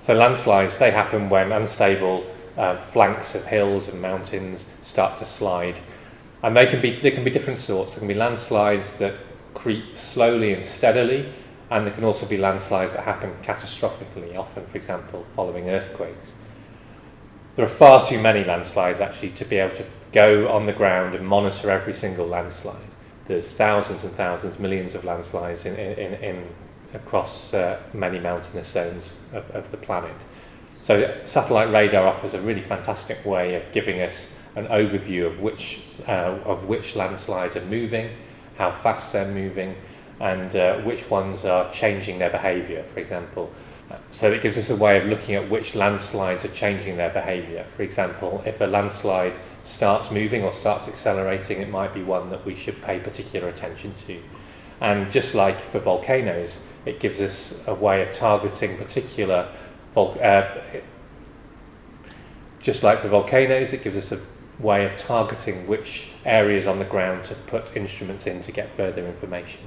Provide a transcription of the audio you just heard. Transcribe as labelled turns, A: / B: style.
A: So landslides, they happen when unstable uh, flanks of hills and mountains start to slide. And they can be, they can be different sorts. There can be landslides that creep slowly and steadily, and there can also be landslides that happen catastrophically, often, for example, following earthquakes. There are far too many landslides actually to be able to go on the ground and monitor every single landslide. There's thousands and thousands, millions of landslides in, in, in across uh, many mountainous zones of, of the planet. So satellite radar offers a really fantastic way of giving us an overview of which, uh, of which landslides are moving, how fast they're moving, and uh, which ones are changing their behaviour, for example. So it gives us a way of looking at which landslides are changing their behaviour. For example, if a landslide starts moving or starts accelerating, it might be one that we should pay particular attention to. And just like for volcanoes, it gives us a way of targeting particular uh, just like for volcanoes, it gives us a way of targeting which areas on the ground to put instruments in to get further information.